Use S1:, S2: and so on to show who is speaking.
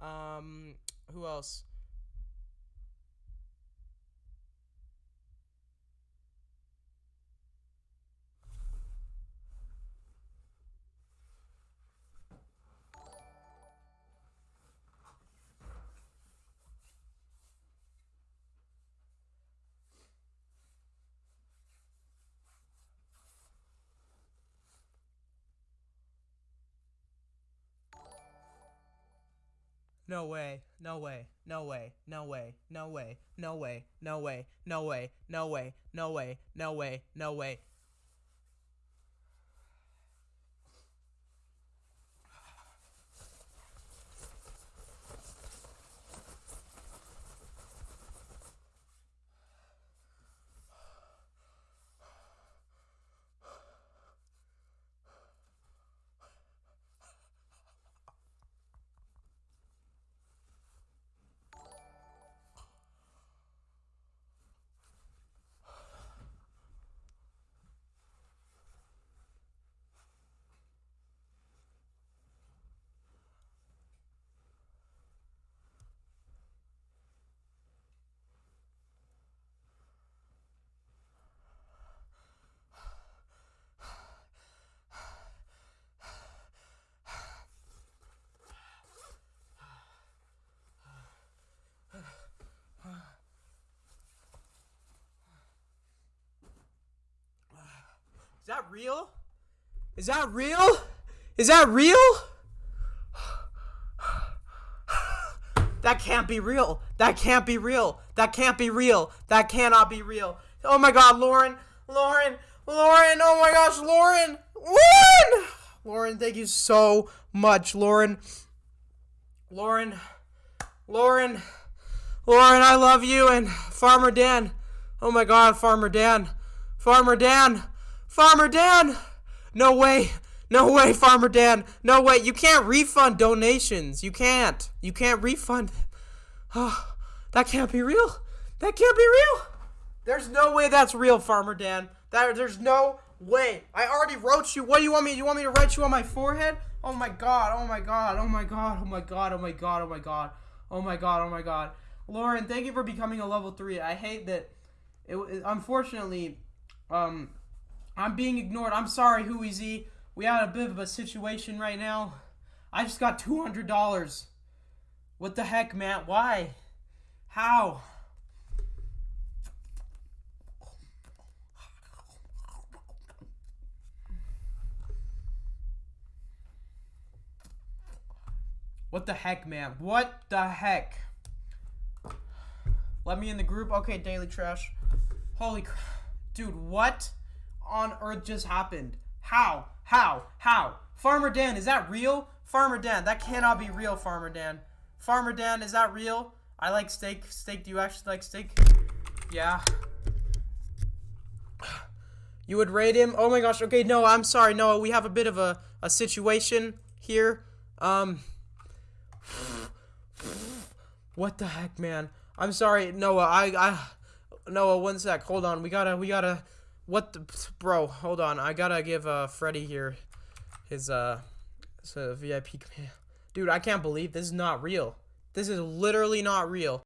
S1: Um, who else? No way. No way. No way. No way. No way. No way. No way. No way. No way. No way. No way. No way. Real? Is that real? Is that real? That can't be real. That can't be real. That can't be real. That cannot be real. Oh my god, Lauren. Lauren. Lauren. Oh my gosh, Lauren. Lauren! Lauren, thank you so much, Lauren. Lauren. Lauren. Lauren, I love you. And Farmer Dan. Oh my god, Farmer Dan. Farmer Dan. Farmer Dan! No way. No way, Farmer Dan. No way. You can't refund donations. You can't. You can't refund them. Oh, that can't be real. That can't be real. There's no way that's real, Farmer Dan. That there's no way. I already wrote you. What do you want me? You want me to write you on my forehead? Oh my god. Oh my god. Oh my god. Oh my god. Oh my god. Oh my god. Oh my god. Oh my god. Lauren, thank you for becoming a level 3. I hate that it, it unfortunately um I'm being ignored. I'm sorry, Huey We had a bit of a situation right now. I just got $200. What the heck, Matt? Why? How? What the heck, man? What the heck? Let me in the group. Okay, Daily Trash. Holy crap. Dude, what? On earth just happened? How? How? How? Farmer Dan, is that real? Farmer Dan, that cannot be real, Farmer Dan. Farmer Dan, is that real? I like steak. Steak, do you actually like steak? Yeah. You would rate him? Oh my gosh, okay, no, I'm sorry, Noah, we have a bit of a, a situation here. Um, what the heck, man? I'm sorry, Noah, I, I, Noah, one sec, hold on, we gotta, we gotta, what the, bro, hold on. I gotta give, uh, Freddy here his, uh, uh, VIP. Dude, I can't believe this is not real. This is literally not real.